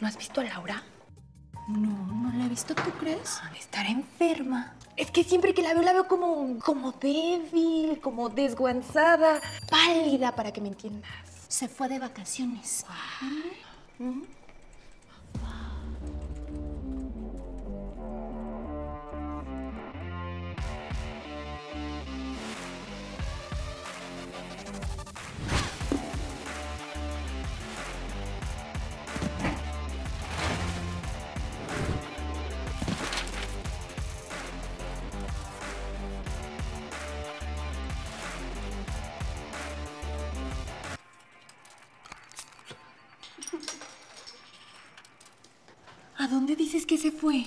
¿No has visto a Laura? No, no la he visto, ¿tú crees? Ha de estar enferma. Es que siempre que la veo, la veo como, como débil, como desguanzada, pálida, para que me entiendas. Se fue de vacaciones. ¿A dónde dices que se fue?